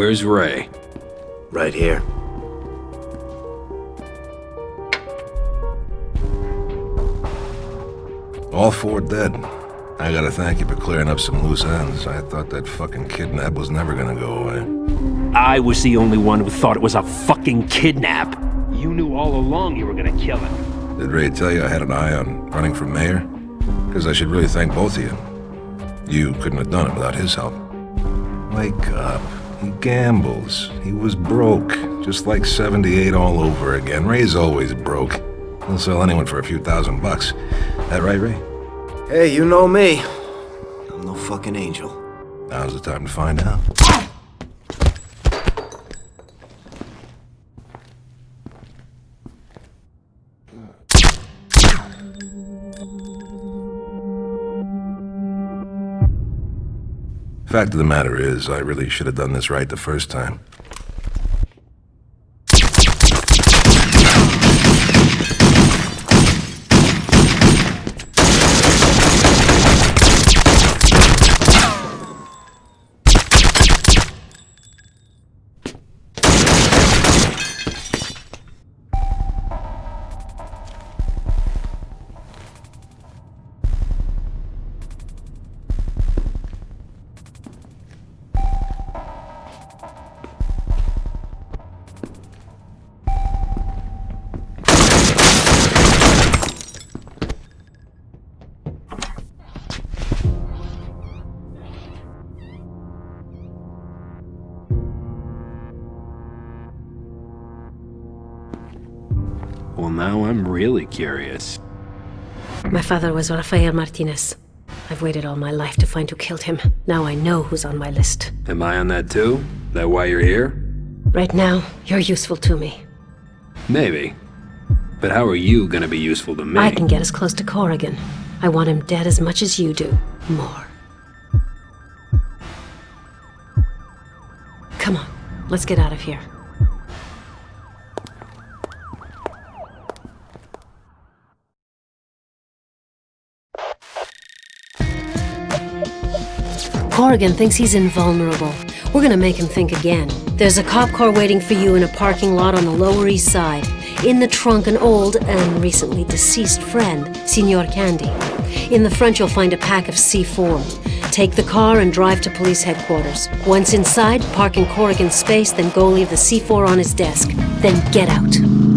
Where's Ray? Right here. All four dead. I gotta thank you for clearing up some loose ends. I thought that fucking kidnap was never gonna go away. I was the only one who thought it was a fucking kidnap. You knew all along you were gonna kill him. Did Ray tell you I had an eye on running for mayor? Because I should really thank both of you. You couldn't have done it without his help. Wake up. He gambles. He was broke. Just like 78 all over again. Ray's always broke. He'll sell anyone for a few thousand bucks. That right, Ray? Hey, you know me. I'm no fucking angel. Now's the time to find out. Fact of the matter is, I really should have done this right the first time. Well, now I'm really curious. My father was Rafael Martinez. I've waited all my life to find who killed him. Now I know who's on my list. Am I on that too? That why you're here? Right now, you're useful to me. Maybe. But how are you gonna be useful to me? I can get as close to Corrigan. I want him dead as much as you do. More. Come on, let's get out of here. Corrigan thinks he's invulnerable. We're gonna make him think again. There's a cop car waiting for you in a parking lot on the Lower East Side. In the trunk, an old and recently deceased friend, Signor Candy. In the front, you'll find a pack of C4. Take the car and drive to police headquarters. Once inside, park in Corrigan's space, then go leave the C4 on his desk. Then get out.